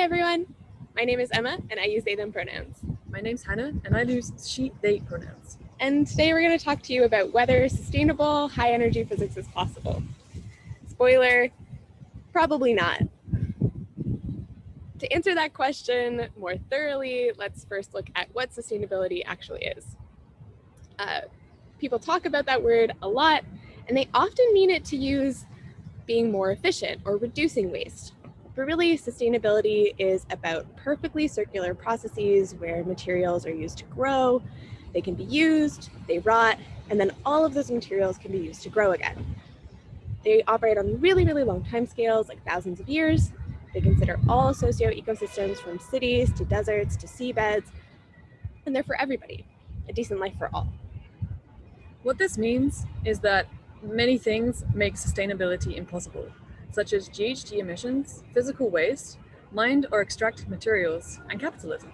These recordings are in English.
everyone. My name is Emma and I use they them pronouns. My name's Hannah and I use she they pronouns. And today we're going to talk to you about whether sustainable high energy physics is possible. Spoiler, probably not. To answer that question more thoroughly, let's first look at what sustainability actually is. Uh, people talk about that word a lot and they often mean it to use being more efficient or reducing waste. But really, sustainability is about perfectly circular processes where materials are used to grow, they can be used, they rot, and then all of those materials can be used to grow again. They operate on really, really long time scales, like thousands of years. They consider all socio-ecosystems from cities to deserts to seabeds, and they're for everybody, a decent life for all. What this means is that many things make sustainability impossible such as GHG emissions, physical waste, mined or extracted materials, and capitalism.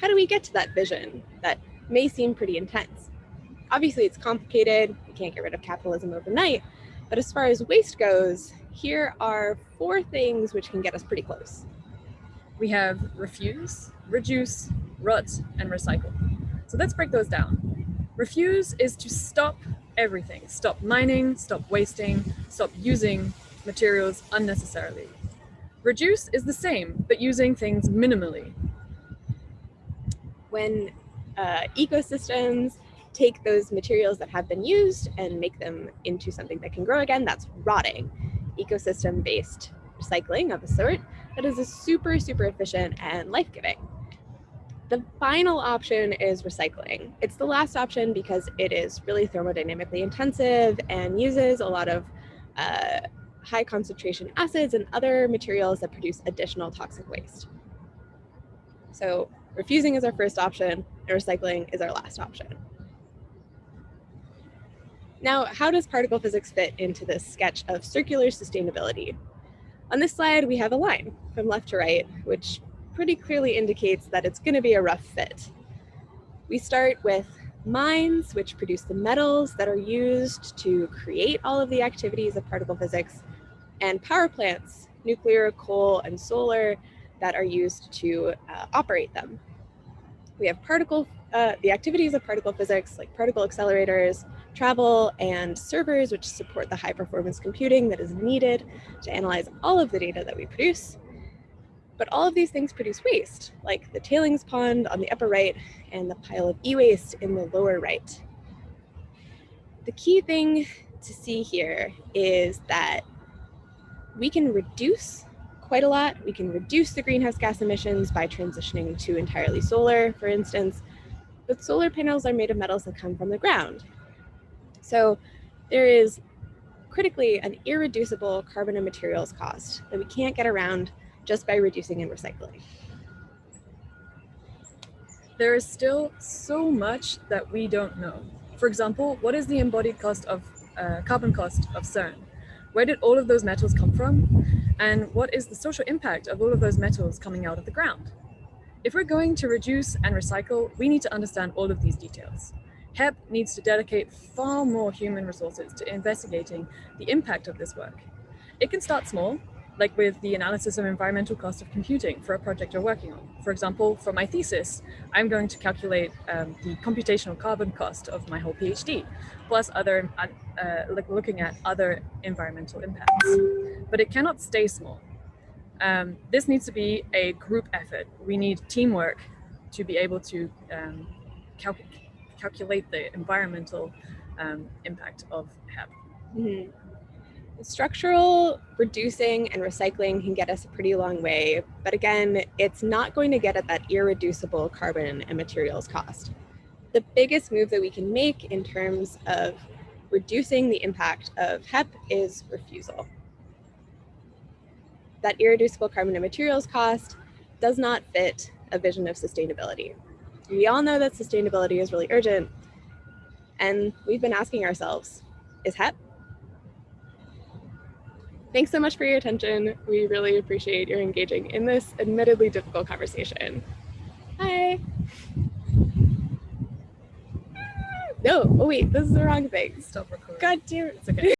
How do we get to that vision that may seem pretty intense? Obviously, it's complicated. We can't get rid of capitalism overnight. But as far as waste goes, here are four things which can get us pretty close. We have refuse, reduce, rot, and recycle. So let's break those down. Refuse is to stop everything. Stop mining, stop wasting, stop using materials unnecessarily. Reduce is the same, but using things minimally. When uh, ecosystems take those materials that have been used and make them into something that can grow again, that's rotting. Ecosystem-based recycling of a sort that is a super, super efficient and life-giving. The final option is recycling. It's the last option because it is really thermodynamically intensive and uses a lot of uh, high concentration acids and other materials that produce additional toxic waste. So refusing is our first option and recycling is our last option. Now, how does particle physics fit into this sketch of circular sustainability? On this slide, we have a line from left to right, which pretty clearly indicates that it's going to be a rough fit. We start with mines, which produce the metals that are used to create all of the activities of particle physics, and power plants, nuclear, coal, and solar, that are used to uh, operate them. We have particle, uh, the activities of particle physics, like particle accelerators, travel, and servers, which support the high performance computing that is needed to analyze all of the data that we produce. But all of these things produce waste, like the tailings pond on the upper right and the pile of e-waste in the lower right. The key thing to see here is that we can reduce quite a lot. We can reduce the greenhouse gas emissions by transitioning to entirely solar, for instance, but solar panels are made of metals that come from the ground. So there is critically an irreducible carbon and materials cost that we can't get around just by reducing and recycling. There is still so much that we don't know. For example, what is the embodied cost of uh, carbon cost of CERN? Where did all of those metals come from? And what is the social impact of all of those metals coming out of the ground? If we're going to reduce and recycle, we need to understand all of these details. HEP needs to dedicate far more human resources to investigating the impact of this work. It can start small, like with the analysis of environmental cost of computing for a project you're working on. For example, for my thesis, I'm going to calculate um, the computational carbon cost of my whole PhD, plus other, uh, uh, like looking at other environmental impacts. But it cannot stay small. Um, this needs to be a group effort. We need teamwork to be able to um, cal calculate the environmental um, impact of HEP. Mm -hmm. Structural reducing and recycling can get us a pretty long way, but again, it's not going to get at that irreducible carbon and materials cost. The biggest move that we can make in terms of reducing the impact of HEP is refusal. That irreducible carbon and materials cost does not fit a vision of sustainability. We all know that sustainability is really urgent, and we've been asking ourselves, is HEP Thanks so much for your attention. We really appreciate your engaging in this admittedly difficult conversation. Hi. No, oh wait, this is the wrong thing. Stop recording. God damn it. It's okay.